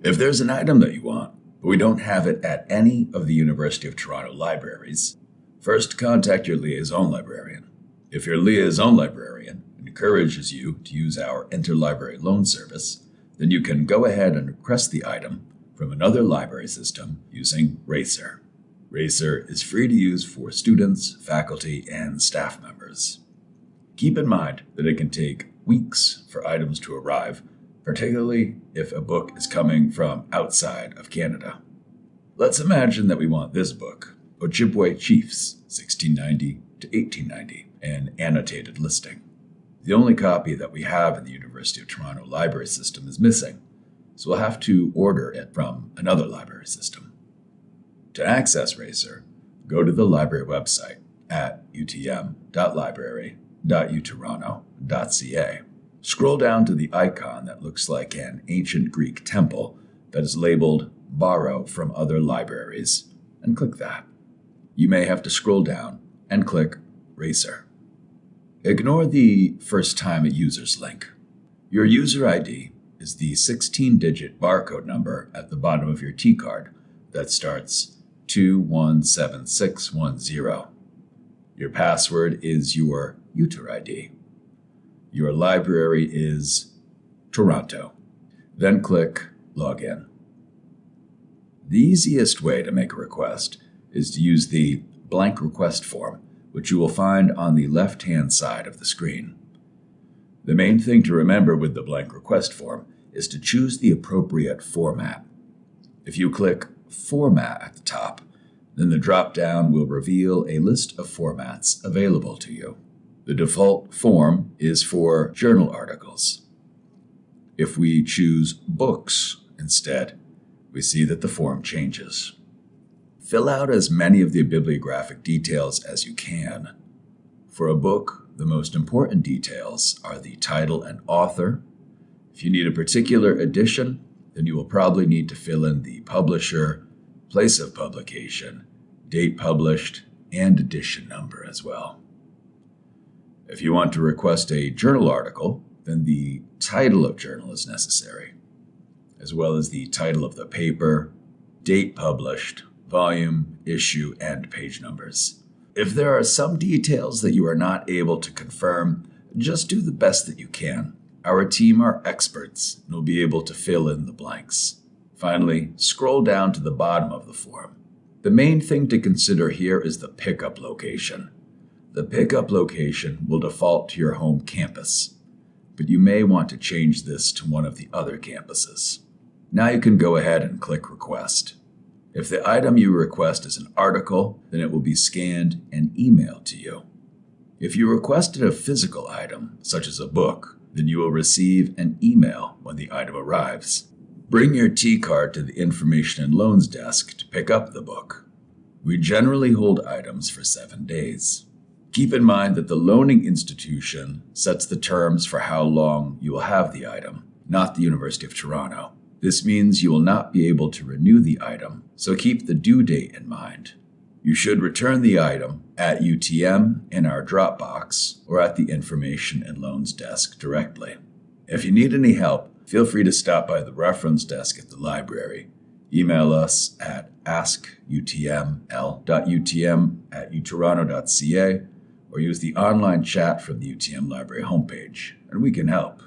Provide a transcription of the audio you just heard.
If there's an item that you want, but we don't have it at any of the University of Toronto libraries, first contact your liaison librarian. If your liaison librarian encourages you to use our interlibrary loan service, then you can go ahead and request the item from another library system using Racer. Racer is free to use for students, faculty, and staff members. Keep in mind that it can take weeks for items to arrive, particularly if a book is coming from outside of Canada. Let's imagine that we want this book, Ojibwe Chiefs, 1690 to 1890, an annotated listing. The only copy that we have in the University of Toronto library system is missing, so we'll have to order it from another library system. To access Racer, go to the library website at utm.library.utoronto.ca. Scroll down to the icon that looks like an ancient Greek temple that is labeled Borrow from Other Libraries and click that. You may have to scroll down and click Racer. Ignore the first time a user's link. Your user ID is the 16 digit barcode number at the bottom of your T card that starts 217610. Your password is your user ID. Your library is Toronto. Then click Login. The easiest way to make a request is to use the blank request form which you will find on the left-hand side of the screen. The main thing to remember with the blank request form is to choose the appropriate format. If you click Format at the top, then the drop-down will reveal a list of formats available to you. The default form is for journal articles. If we choose Books instead, we see that the form changes. Fill out as many of the bibliographic details as you can. For a book, the most important details are the title and author. If you need a particular edition, then you will probably need to fill in the publisher, place of publication, date published, and edition number as well. If you want to request a journal article, then the title of journal is necessary, as well as the title of the paper, date published, volume, issue, and page numbers. If there are some details that you are not able to confirm, just do the best that you can. Our team are experts and will be able to fill in the blanks. Finally, scroll down to the bottom of the form. The main thing to consider here is the pickup location. The pickup location will default to your home campus, but you may want to change this to one of the other campuses. Now you can go ahead and click Request. If the item you request is an article, then it will be scanned and emailed to you. If you requested a physical item, such as a book, then you will receive an email when the item arrives. Bring your T-card to the Information and Loans desk to pick up the book. We generally hold items for seven days. Keep in mind that the loaning institution sets the terms for how long you will have the item, not the University of Toronto. This means you will not be able to renew the item, so keep the due date in mind. You should return the item at UTM in our Dropbox or at the Information and Loans desk directly. If you need any help, feel free to stop by the reference desk at the library. Email us at askutml.utm at utoronto.ca or use the online chat from the UTM Library homepage, and we can help.